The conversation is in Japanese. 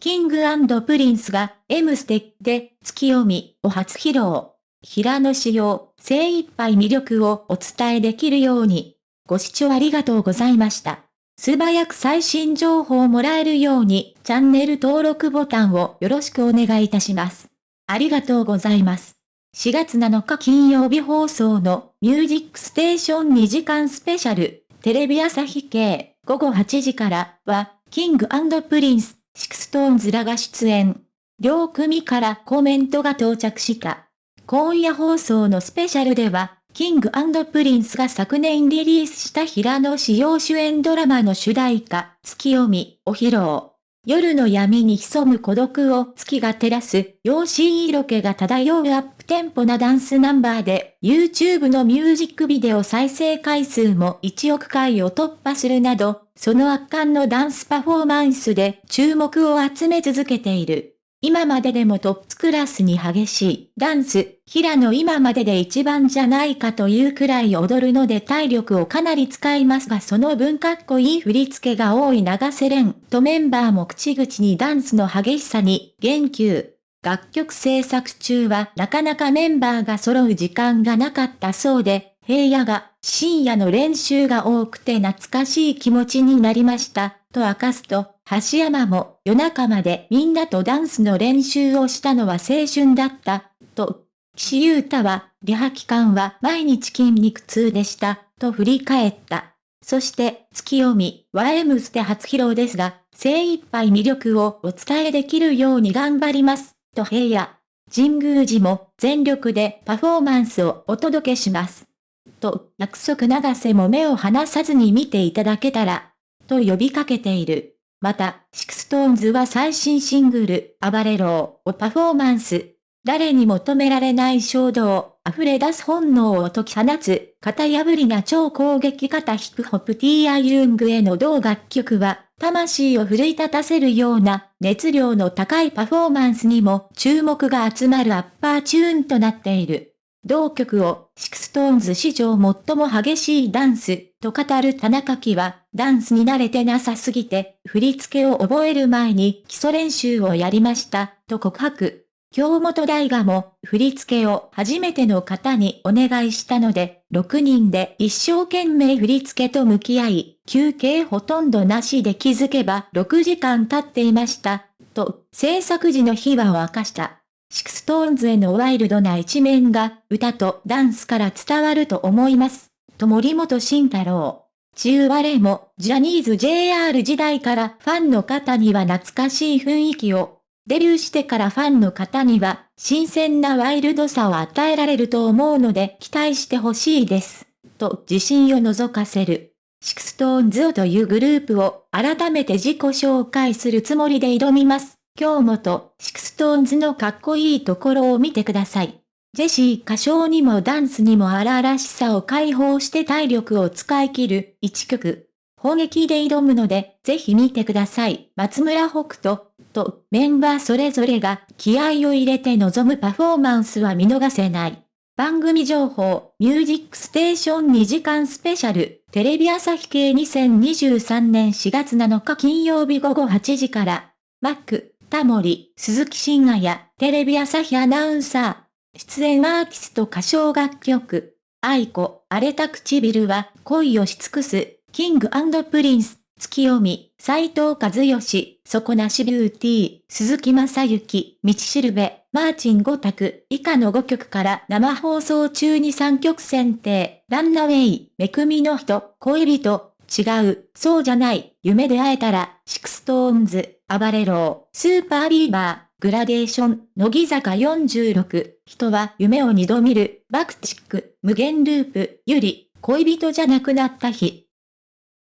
King & Prince が M ステッでツキヨミを初披露。平野紫耀、精一杯魅力をお伝えできるように。ご視聴ありがとうございました。素早く最新情報をもらえるようにチャンネル登録ボタンをよろしくお願いいたします。ありがとうございます。4月7日金曜日放送のミュージックステーション2時間スペシャル、テレビ朝日系午後8時からは、 King Prince、SixTONES らが出演。両組からコメントが到着した。今夜放送のスペシャルでは、 King & Prince が昨年リリースした平野紫耀主演ドラマの主題歌、ツキヨミを披露。夜の闇に潜む孤独を月が照らす、妖しい色気が漂うアップテンポなダンスナンバーで、YouTube のミュージックビデオ再生回数も1億回を突破するなど、その圧巻のダンスパフォーマンスで注目を集め続けている。今まででもトップクラスに激しいダンス、平野今までで一番じゃないかというくらい踊るので体力をかなり使いますがその分かっこいい振り付けが多い長瀬廉とメンバーも口々にダンスの激しさに言及。楽曲制作中はなかなかメンバーが揃う時間がなかったそうで、平野が深夜の練習が多くて懐かしい気持ちになりました、と明かすと、橋山も夜中までみんなとダンスの練習をしたのは青春だった、と。岸優太は、リハ期間は毎日筋肉痛でした、と振り返った。そして、ツキヨミは M ステ初披露ですが、精一杯魅力をお伝えできるように頑張ります、と平野。神宮寺も全力でパフォーマンスをお届けします。と、約束永瀬も目を離さずに見ていただけたら、と呼びかけている。また、 SixTONES は最新シングル、 ABARERO をパフォーマンス。誰にも止められない衝動、溢れ出す本能を解き放つ、型破りな超攻撃型ヒップホップ T.I. ユングへの同楽曲は、魂を奮い立たせるような熱量の高いパフォーマンスにも注目が集まるアッパーチューンとなっている。同曲を、シクストーンズ史上最も激しいダンス、と語る田中樹は、ダンスに慣れてなさすぎて、振り付けを覚える前に基礎練習をやりました、と告白。京本大我も、振付を初めての方にお願いしたので、6人で一生懸命振付と向き合い、休憩ほとんどなしで気づけば6時間経っていました、と、制作時の秘話を明かした。 SixTONES のワイルドな一面が歌とダンスから伝わると思います。と森本慎太郎。暴れろもジャニーズ JR 時代からファンの方には懐かしい雰囲気を、デビューしてからファンの方には新鮮なワイルドさを与えられると思うので期待してほしいです。と自信を覗かせる。 SixTONES というグループを改めて自己紹介するつもりで挑みます。今日もと、 SixTONES のかっこいいところを見てください。ジェシー歌唱にもダンスにも荒々しさを解放して体力を使い切る一曲。砲撃で挑むので、ぜひ見てください。松村北斗とメンバーそれぞれが気合を入れて臨むパフォーマンスは見逃せない。番組情報、ミュージックステーション2時間スペシャル、テレビ朝日系2023年4月7日金曜日午後8時から、マック、タモリ、鈴木真也やテレビ朝日アナウンサー、出演アーティスト歌唱楽曲、愛子、荒れた唇は恋をし尽くす、キングプリンス、月読み、斉藤和義、底なしビューティー、鈴木雅之、道しるべ、マーチン5択、以下の5曲から生放送中に3曲選定、ランナウェイ、め組のひと、恋人、違う、そうじゃない、夢で会えたら、 SixTONES、暴れろ SUPER BEAVER、グラデーション、乃木坂46、人は夢を二度見る、 BUCK-TICK、無限ループ、優里、恋人じゃなくなった日、